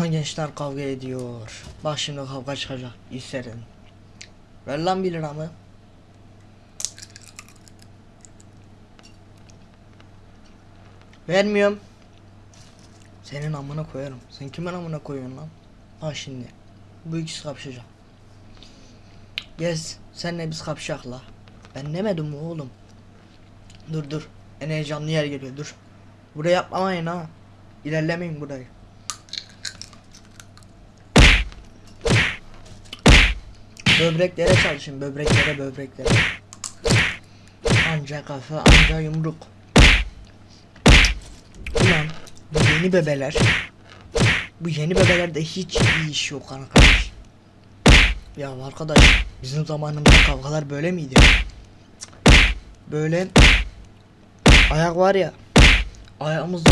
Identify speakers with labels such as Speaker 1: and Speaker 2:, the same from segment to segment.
Speaker 1: Aha gençler kavga ediyor. Bak şimdi kavga çıkacak. İsterim. Ver lan 1 liramı. Vermiyorum. Senin amına koyarım. Sen kimin amına koyuyorsun lan? Bak şimdi. Bu ikisi kapışacak. Gez. Senle biz kapışak la. Ben demedim mi oğlum? Dur dur. En heyecanlı yer geliyor dur. Buraya yapmayın ha. İlerlemeyin burayı. Böbreklere çalışın böbreklere böbreklere. Anca kafa anca yumruk. Ulan bu yeni bebeler. Bu yeni bebelerde hiç iyi iş yok arkadaş. Ya arkadaş bizim zamanımızda kavgalar böyle miydi? Böyle ayak var ya ayağımızda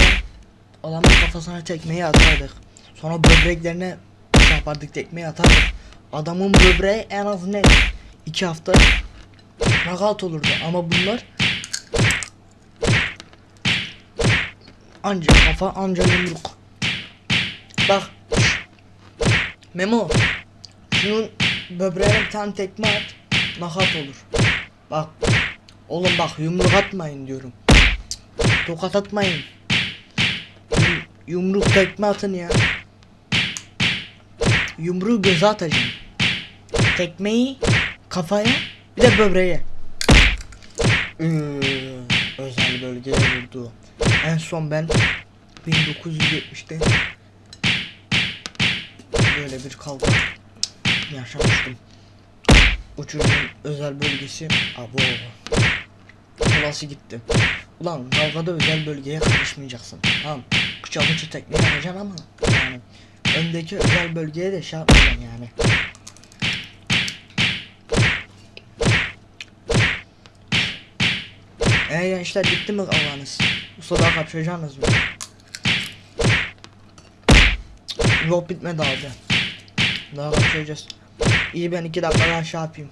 Speaker 1: adamın kafasına tekmeyi atardık. Sonra böbreklerine şey yapardık tekmeyi atardık. Adamın böbreği en az ne? iki hafta nakat olurdu ama bunlar anca kafa anca yumruk. Bak Memo şunun böbreğine bir tane tekme at nakat olur. Bak oğlum bak yumruk atmayın diyorum. Tokat atmayın. Yum- Yumruk tekme atın ya. Yumruğu göze atacağım. Tekmeyi kafaya bir de böbreğe. Iıı, özel bölgeye vurdu. En son ben 1970'te böyle bir kavga yaşamıştım. Uçurumun özel bölgesi abo. Kulası gitti. Ulan kavgada özel bölgeye karışmayacaksın. Tamam. Kıça bıçı tekme yapacaksın ama yani öndeki özel bölgeye de şey yapmayacaksın yani. Eee gençler bitti mi kavganız? Usta daha kapışacaksınız mı? Yok bitmedi abi. Daha kapışacağız. İyi ben iki dakika daha şey yapayım.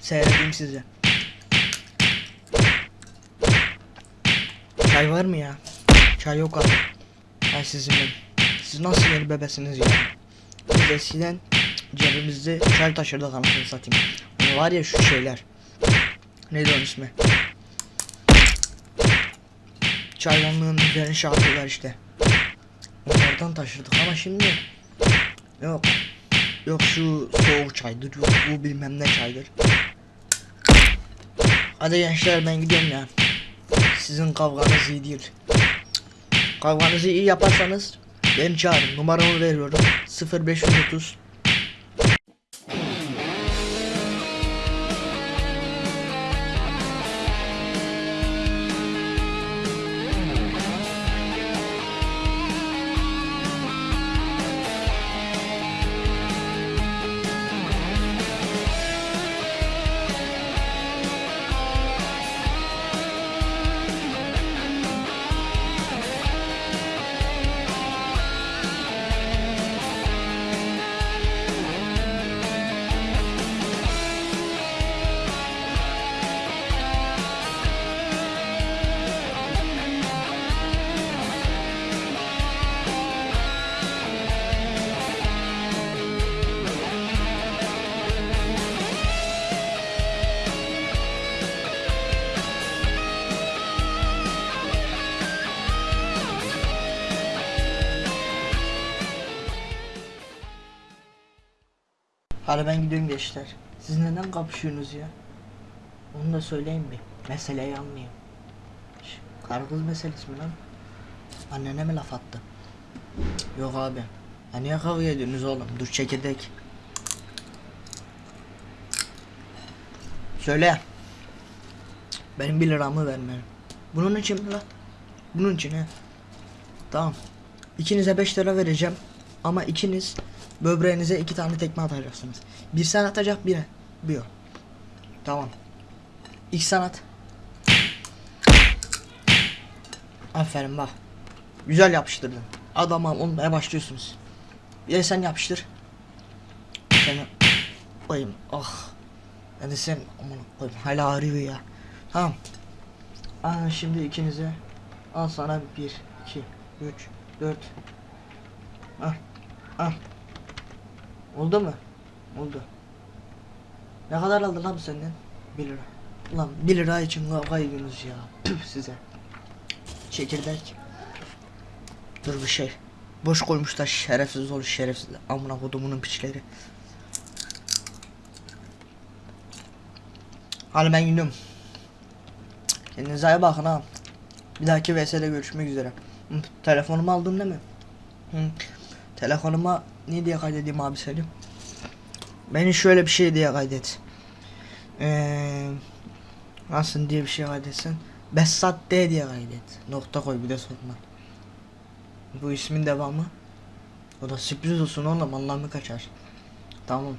Speaker 1: Seyredeyim sizi. Çay var mı ya? Çay yok abi. Ay sizin ben. Siz nasıl yeni bebesiniz ya? Biz eskiden cebimizde çay taşırdık anasını satayım. Hani var ya şu şeyler. Neydi onun ismi? Çaydanlığın üzerine yapıyorlar işte. Onlardan taşırdık ama şimdi yok. Yok şu soğuk çaydır, yok bu bilmem ne çaydır. Hadi gençler ben gidiyorum ya. Sizin kavganız iyi değil. Kavganızı iyi yaparsanız beni çağırın. Numaramı veriyorum. 0530 Hadi ben gidiyorum gençler. Siz neden kapışıyorsunuz ya? Onu da söyleyin bir. Meseleyi anlayayım. Kız meselesi mi lan? Annene mi laf attı? Yok abi. Ya niye kavga ediyorsunuz oğlum? Dur çekirdek. Söyle. Benim bir liramı vermem. Bunun için mi lan? Bunun için he. Tamam. İkinize 5 lira vereceğim. Ama ikiniz böbreğinize iki tane tekme atacaksınız. Bir sen atacak biri. Bir. Tamam. İlk sen at. Aferin bak. Güzel yapıştırdın. Adama olmaya başlıyorsunuz. Bir de sen yapıştır. Seni koyayım. Ah. Yani sen aman koyayım. Hala ağrıyor ya. Tamam. Aa, şimdi ikinize al sana bir, iki, üç, dört. Ah. Ah. Oldu mu? Oldu. Ne kadar aldın lan senden? 1 lira. Ulan 1 lira için kavga ediyorsunuz ya. Püh size. Çekirdek. Dur bir şey. Boş koymuşlar şerefsiz ol şerefsiz. Amına kodumunun piçleri. Hadi ben gidiyorum. Kendinize iyi bakın ha. Bir dahaki VS'de görüşmek üzere. Telefonumu aldın değil mi? Hı. Telefonuma ne diye kaydedeyim abi Selim? Beni şöyle bir şey diye kaydet. Eee nasıl diye bir şey kaydetsen? Besat D diye kaydet. Nokta koy bir de sorma. Bu ismin devamı. O da sürpriz olsun oğlum Allah'ımı kaçar. Tamam.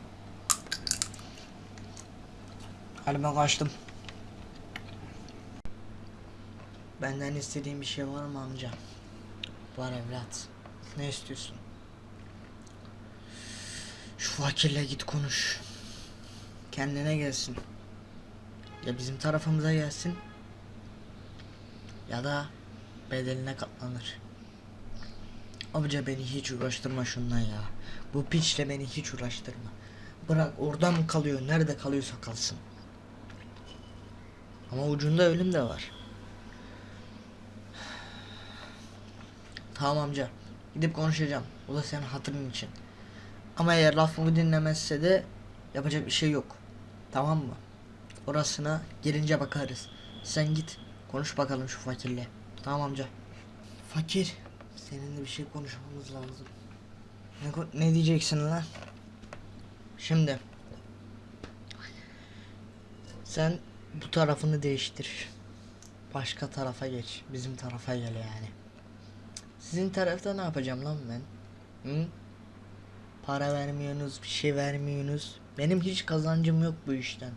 Speaker 1: Hadi ben kaçtım. Benden istediğin bir şey var mı amca? Var evlat. Ne istiyorsun? Fakirle git konuş. Kendine gelsin. Ya bizim tarafımıza gelsin. Ya da bedeline katlanır. Amca beni hiç uğraştırma şundan ya. Bu piçle beni hiç uğraştırma. Bırak orada mı kalıyor, nerede kalıyorsa kalsın. Ama ucunda ölüm de var. Tamam amca. Gidip konuşacağım. O da senin hatırın için. Ama eğer lafımı dinlemezse de yapacak bir şey yok. Tamam mı? Orasına gelince bakarız. Sen git konuş bakalım şu fakirle. Tamam amca. Fakir. Seninle bir şey konuşmamız lazım. Ne, ne diyeceksin lan? Şimdi. Sen bu tarafını değiştir. Başka tarafa geç. Bizim tarafa gel yani. Sizin tarafta ne yapacağım lan ben? Hı? Para vermiyorsunuz, bir şey vermiyorsunuz. Benim hiç kazancım yok bu işten.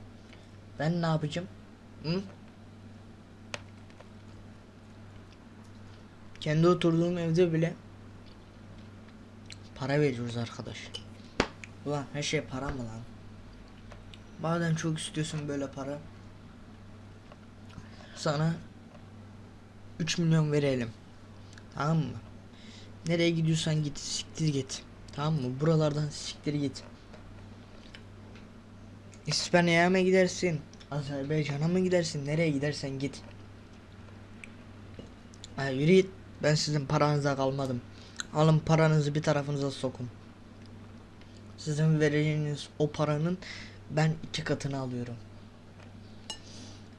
Speaker 1: Ben ne yapacağım? Hı? Kendi oturduğum evde bile para veriyoruz arkadaş. Ulan her şey para mı lan? Madem çok istiyorsun böyle para. Sana 3 milyon verelim. Tamam mı? Nereye gidiyorsan git, siktir git. Tamam mı? Buralardan siktir git. İspanya'ya mı gidersin? Azerbaycan'a mı gidersin? Nereye gidersen git. Ha, yürü git. Ben sizin paranıza kalmadım. Alın paranızı bir tarafınıza sokun. Sizin vereceğiniz o paranın ben iki katını alıyorum.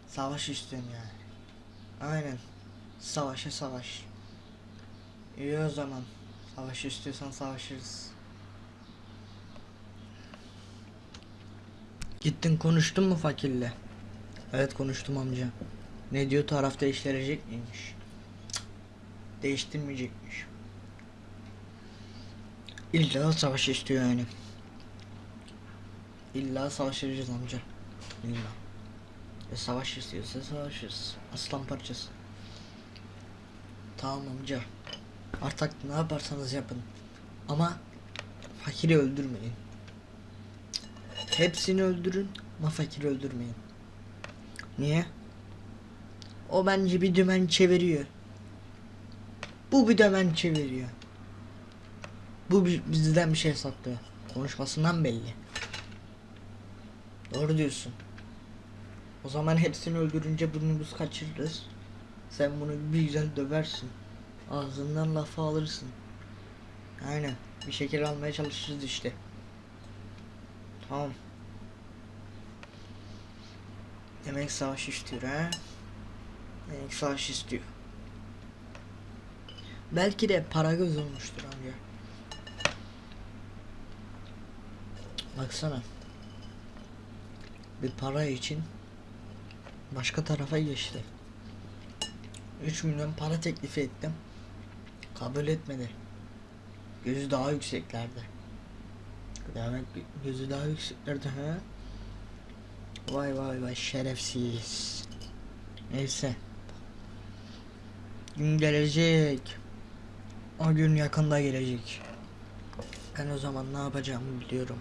Speaker 1: Savaş istiyorum yani. Aynen. Savaşa savaş. İyi o zaman. Savaş istiyorsan savaşırız. Gittin konuştun mu fakirle? Evet konuştum amca. Ne diyor taraf değiştirecek miymiş? Değiştirmeyecekmiş. İlla savaş istiyor yani. İlla savaşacağız amca. İlla. E savaş istiyorsa savaşırız. Aslan parçası. Tamam amca. Artık ne yaparsanız yapın. Ama fakiri öldürmeyin. Hepsini öldürün ama fakiri öldürmeyin. Niye? O bence bir dümen çeviriyor. Bu bir dümen çeviriyor. Bu bi- bizden bir şey saklıyor. Konuşmasından belli. Doğru diyorsun. O zaman hepsini öldürünce burnumuzu kaçırırız. Sen bunu bir güzel döversin. Ağzından lafı alırsın. Aynen. Bir şekil almaya çalışırız işte. Tamam. Demek savaş istiyor ha? Demek savaş istiyor. Belki de para göz olmuştur amca. Baksana. Bir para için başka tarafa geçti. 3 milyon para teklif ettim. Kabul etmedi. Gözü daha yükseklerde. Demek gözü daha yükseklerde ha? Vay vay vay şerefsiz. Neyse. Gün gelecek. O gün yakında gelecek. Ben o zaman ne yapacağımı biliyorum.